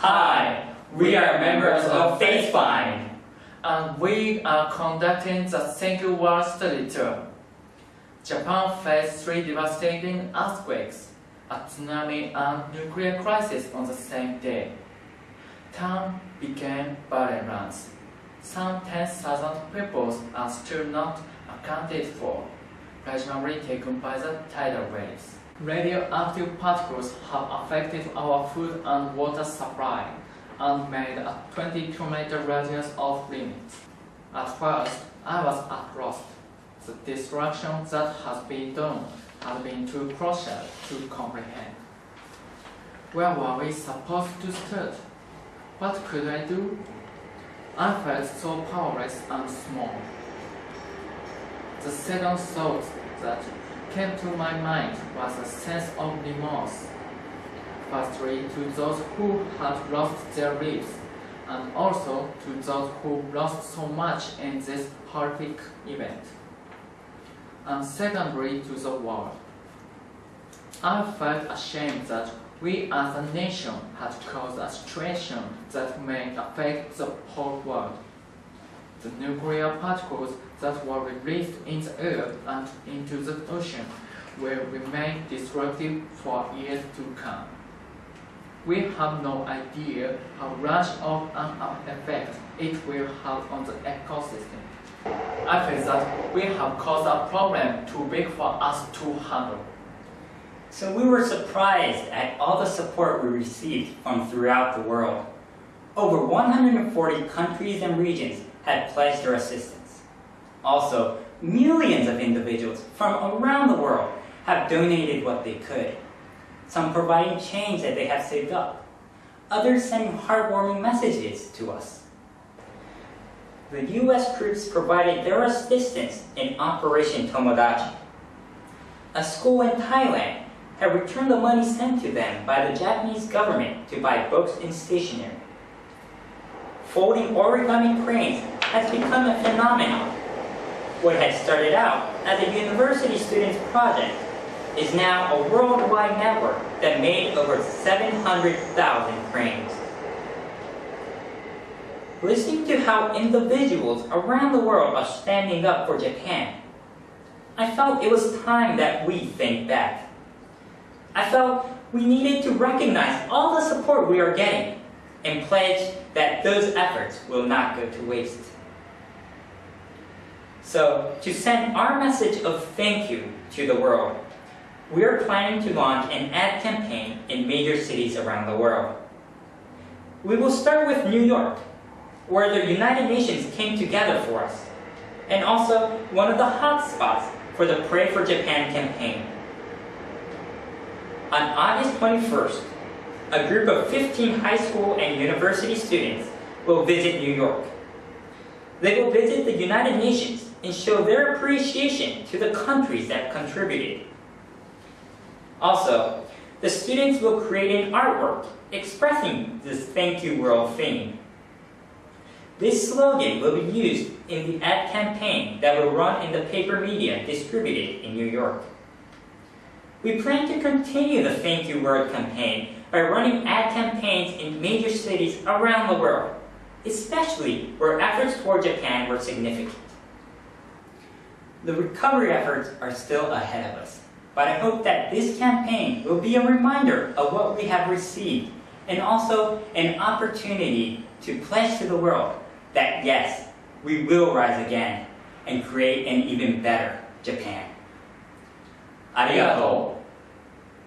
Hi, we are members of FaceFind. and we are conducting the You World Study Tour. Japan faced three devastating earthquakes, a tsunami and nuclear crisis on the same day. Town became barren. Some 10,000 people are still not accounted for, presumably taken by the tidal waves. Radioactive particles have affected our food and water supply and made a 20 kilometer radius of limits. At first, I was at lost. The destruction that has been done had been too crucial to comprehend. Where were we supposed to start? What could I do? I felt so powerless and small. The second thought that came to my mind was a sense of remorse. Firstly, to those who had lost their lives, and also to those who lost so much in this horrific event. And secondly, to the world. I felt ashamed that we as a nation had caused a situation that may affect the whole world. The nuclear particles that were released in the air and into the ocean will remain destructive for years to come. We have no idea how large of an effect it will have on the ecosystem. I feel that we have caused a problem too big for us to handle. So we were surprised at all the support we received from throughout the world. Over 140 countries and regions had pledged their assistance. Also, millions of individuals from around the world have donated what they could. Some providing change that they have saved up. Others sending heartwarming messages to us. The US troops provided their assistance in Operation Tomodachi. A school in Thailand had returned the money sent to them by the Japanese government to buy books and stationery. Folding origami cranes has become a phenomenon. What had started out as a university student's project is now a worldwide network that made over 700,000 cranes. Listening to how individuals around the world are standing up for Japan, I felt it was time that we think back. I felt we needed to recognize all the support we are getting and pledge that those efforts will not go to waste. So, to send our message of thank you to the world, we are planning to launch an ad campaign in major cities around the world. We will start with New York, where the United Nations came together for us, and also one of the hot spots for the Pray for Japan campaign. On August 21st, a group of 15 high school and university students will visit New York. They will visit the United Nations and show their appreciation to the countries that contributed. Also, the students will create an artwork expressing this Thank You World theme. This slogan will be used in the ad campaign that will run in the paper media distributed in New York. We plan to continue the Thank You World campaign by running ad campaigns in major cities around the world, especially where efforts toward Japan were significant. The recovery efforts are still ahead of us, but I hope that this campaign will be a reminder of what we have received and also an opportunity to pledge to the world that yes, we will rise again and create an even better Japan. ありがとう。